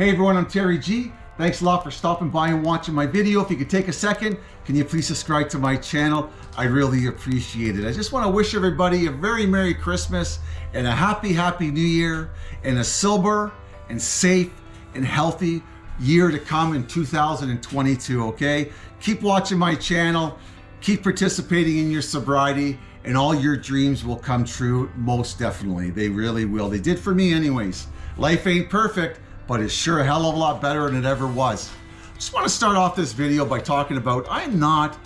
Hey everyone, I'm Terry G. Thanks a lot for stopping by and watching my video. If you could take a second, can you please subscribe to my channel? I really appreciate it. I just want to wish everybody a very Merry Christmas and a happy, happy New Year and a sober and safe and healthy year to come in 2022, okay? Keep watching my channel, keep participating in your sobriety, and all your dreams will come true, most definitely. They really will. They did for me anyways. Life ain't perfect, but it's sure a hell of a lot better than it ever was. Just want to start off this video by talking about I'm not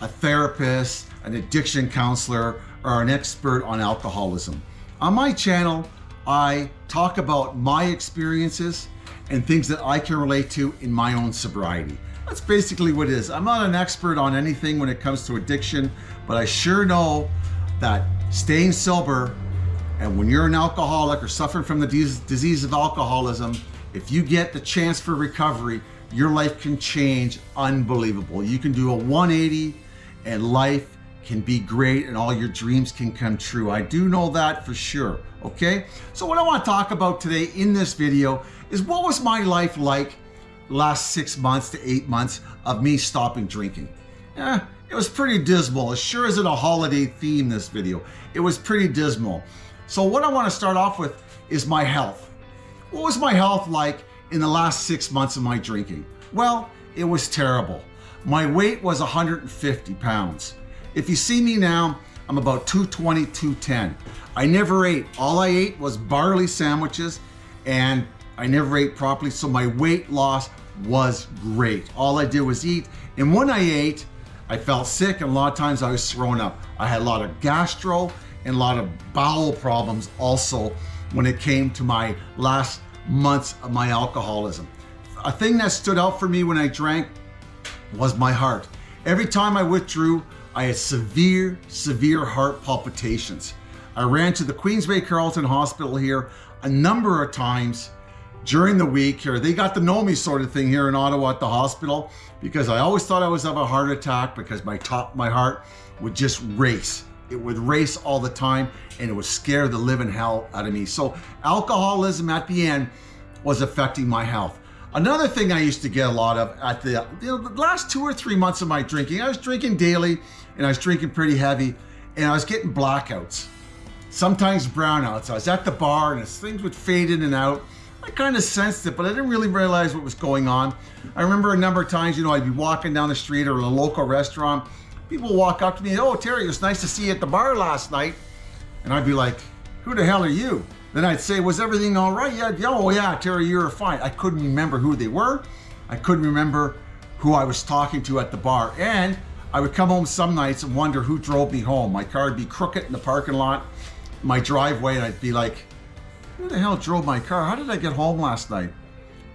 a therapist, an addiction counselor, or an expert on alcoholism. On my channel, I talk about my experiences and things that I can relate to in my own sobriety. That's basically what it is. I'm not an expert on anything when it comes to addiction, but I sure know that staying sober and when you're an alcoholic or suffering from the disease of alcoholism, if you get the chance for recovery, your life can change unbelievable. You can do a 180 and life can be great and all your dreams can come true. I do know that for sure, okay? So what I wanna talk about today in this video is what was my life like last six months to eight months of me stopping drinking. Eh, it was pretty dismal. As sure as it a holiday theme, this video. It was pretty dismal. So what I want to start off with is my health. What was my health like in the last six months of my drinking? Well, it was terrible. My weight was 150 pounds. If you see me now, I'm about 220, 210. I never ate. All I ate was barley sandwiches and I never ate properly. So my weight loss was great. All I did was eat. And when I ate, I felt sick and a lot of times I was thrown up. I had a lot of gastro and a lot of bowel problems also when it came to my last months of my alcoholism. A thing that stood out for me when I drank was my heart. Every time I withdrew, I had severe, severe heart palpitations. I ran to the Queensway Carleton Hospital here a number of times during the week here. They got to know me sort of thing here in Ottawa at the hospital because I always thought I was have a heart attack because my top, my heart would just race. It would race all the time and it would scare the living hell out of me. So alcoholism at the end was affecting my health. Another thing I used to get a lot of at the, you know, the last two or three months of my drinking, I was drinking daily and I was drinking pretty heavy and I was getting blackouts, sometimes brownouts. I was at the bar and things would fade in and out I kind of sensed it, but I didn't really realize what was going on. I remember a number of times, you know, I'd be walking down the street or a local restaurant. People walk up to me, oh, Terry, it was nice to see you at the bar last night. And I'd be like, who the hell are you? Then I'd say, was everything all right? Yeah, oh yeah, Terry, you were fine. I couldn't remember who they were. I couldn't remember who I was talking to at the bar. And I would come home some nights and wonder who drove me home. My car would be crooked in the parking lot, my driveway, and I'd be like, who the hell drove my car? How did I get home last night?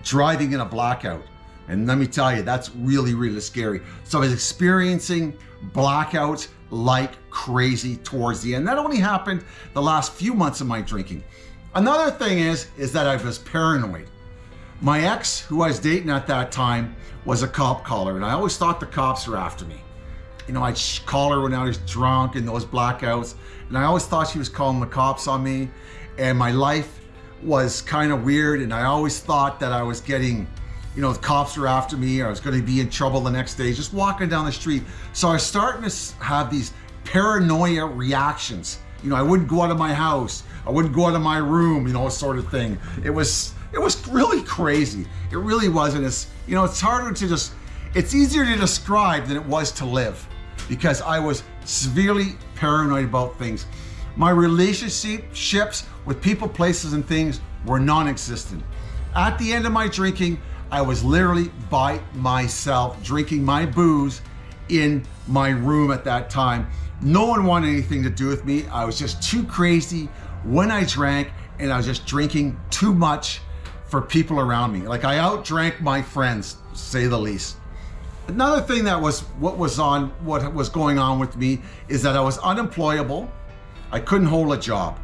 Driving in a blackout. And let me tell you, that's really, really scary. So I was experiencing blackouts like crazy towards the end. That only happened the last few months of my drinking. Another thing is, is that I was paranoid. My ex, who I was dating at that time, was a cop caller, and I always thought the cops were after me. You know, I'd call her when I was drunk in those blackouts, and I always thought she was calling the cops on me and my life was kind of weird and I always thought that I was getting you know the cops were after me or I was going to be in trouble the next day just walking down the street. So I was starting to have these paranoia reactions. You know I wouldn't go out of my house. I wouldn't go out of my room you know sort of thing. It was it was really crazy. It really wasn't as you know it's harder to just it's easier to describe than it was to live because I was severely paranoid about things. My relationships ships with people, places, and things were non-existent. At the end of my drinking, I was literally by myself drinking my booze in my room at that time. No one wanted anything to do with me. I was just too crazy when I drank and I was just drinking too much for people around me. Like I outdrank my friends, say the least. Another thing that was what was on what was going on with me is that I was unemployable. I couldn't hold a job.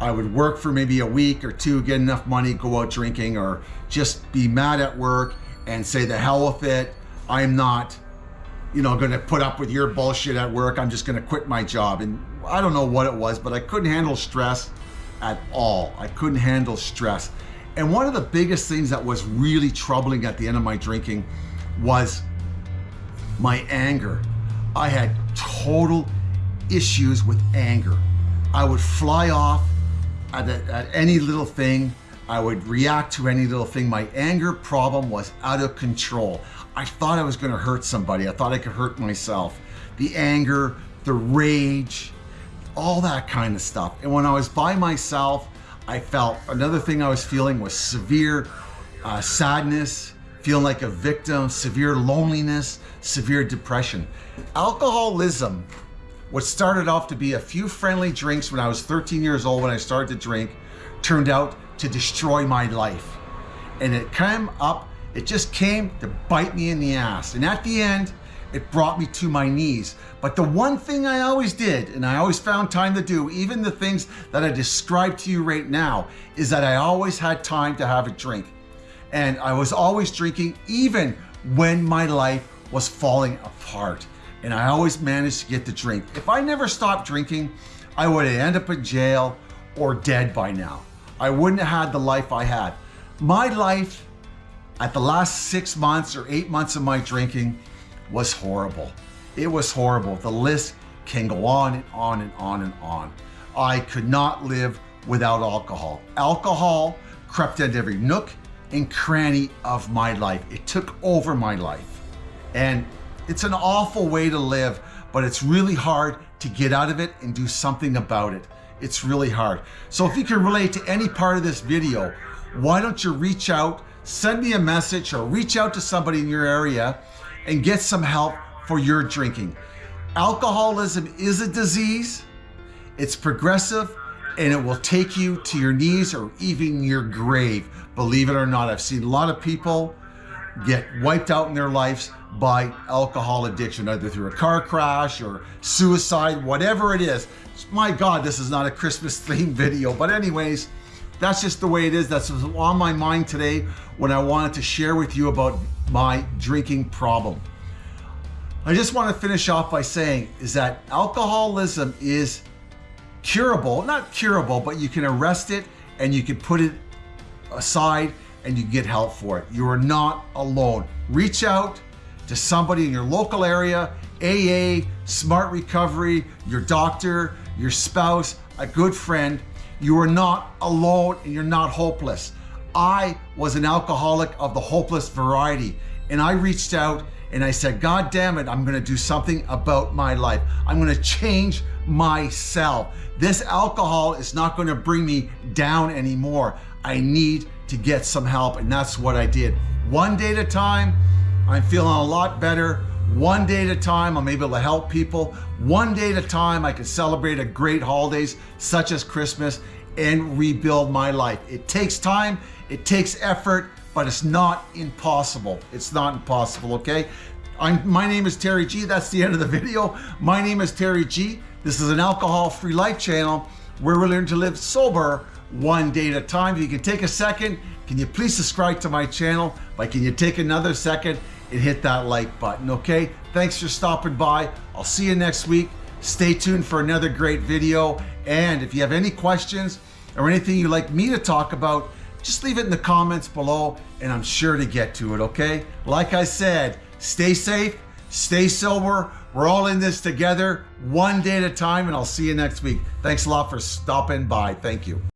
I would work for maybe a week or two, get enough money, go out drinking, or just be mad at work and say the hell with it. I'm not, you know, gonna put up with your bullshit at work. I'm just gonna quit my job. And I don't know what it was, but I couldn't handle stress at all. I couldn't handle stress. And one of the biggest things that was really troubling at the end of my drinking was my anger. I had total issues with anger. I would fly off at, at, any little thing. I would react to any little thing. My anger problem was out of control. I thought I was gonna hurt somebody. I thought I could hurt myself. The anger, the rage, all that kind of stuff. And when I was by myself, I felt another thing I was feeling was severe uh, sadness, feeling like a victim, severe loneliness, severe depression. Alcoholism, what started off to be a few friendly drinks when I was 13 years old when I started to drink, turned out to destroy my life. And it came up, it just came to bite me in the ass. And at the end, it brought me to my knees. But the one thing I always did, and I always found time to do, even the things that I described to you right now, is that I always had time to have a drink. And I was always drinking even when my life was falling apart. And I always managed to get the drink. If I never stopped drinking, I would have ended up in jail or dead by now. I wouldn't have had the life I had. My life at the last six months or eight months of my drinking was horrible. It was horrible. The list can go on and on and on and on. I could not live without alcohol. Alcohol crept into every nook and cranny of my life. It took over my life. And it's an awful way to live, but it's really hard to get out of it and do something about it. It's really hard. So if you can relate to any part of this video, why don't you reach out, send me a message or reach out to somebody in your area and get some help for your drinking. Alcoholism is a disease, it's progressive, and it will take you to your knees or even your grave. Believe it or not, I've seen a lot of people get wiped out in their lives by alcohol addiction, either through a car crash or suicide, whatever it is. My God, this is not a Christmas themed video, but anyways, that's just the way it is. That's on my mind today when I wanted to share with you about my drinking problem. I just want to finish off by saying is that alcoholism is curable, not curable, but you can arrest it and you can put it aside and you get help for it. You are not alone. Reach out to somebody in your local area, AA, Smart Recovery, your doctor, your spouse, a good friend. You are not alone and you're not hopeless. I was an alcoholic of the hopeless variety and I reached out and I said, God damn it, I'm gonna do something about my life. I'm gonna change myself. This alcohol is not gonna bring me down anymore. I need to get some help and that's what I did. One day at a time, I'm feeling a lot better. One day at a time, I'm able to help people. One day at a time, I can celebrate a great holidays such as Christmas and rebuild my life. It takes time, it takes effort, but it's not impossible. It's not impossible, okay? I'm, my name is Terry G. That's the end of the video. My name is Terry G. This is an alcohol-free life channel where we learn to live sober one day at a time. If you can take a second, can you please subscribe to my channel? But can you take another second and hit that like button, okay? Thanks for stopping by. I'll see you next week. Stay tuned for another great video. And if you have any questions or anything you'd like me to talk about, just leave it in the comments below and I'm sure to get to it, okay? Like I said, stay safe, stay sober. We're all in this together, one day at a time, and I'll see you next week. Thanks a lot for stopping by. Thank you.